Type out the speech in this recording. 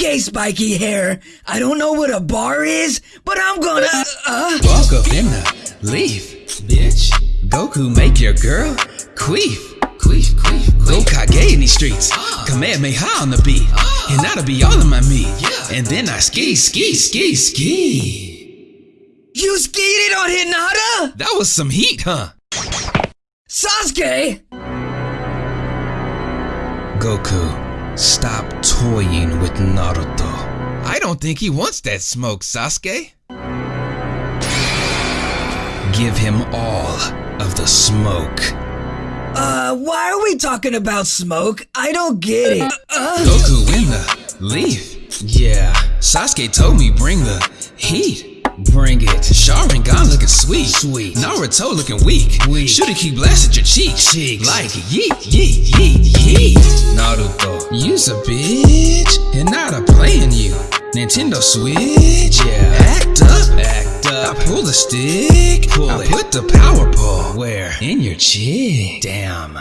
Okay, spiky hair. I don't know what a bar is, but I'm gonna. Uh, uh, Walk up in the leaf, bitch. Goku make your girl queef. Queef, queef, queef. Gokage in these streets. Ah. Kamehameha on the beat. Ah. And that'll be all of my meat. And then I ski, ski, ski, ski. you skated on Hinata? That was some heat, huh? Sasuke? Goku, stop toying with Naruto. I don't think he wants that smoke, Sasuke. Give him all of the smoke. Uh, why are we talking about smoke? I don't get it. Uh, Goku in the leaf. Yeah, Sasuke told me bring the heat. Bring it. Sharingan looking sweet. Sweet. Naruto looking weak. Weak. Shoulda keep blasted your cheek. Cheeks. Like yeet, yeet, yeet, yeet. Naruto, a bitch. And not a playing you. Nintendo Switch. Yeah. Act up. Act up. I pull the stick. Pull I it. put the power pole. Where? In your chick. Damn.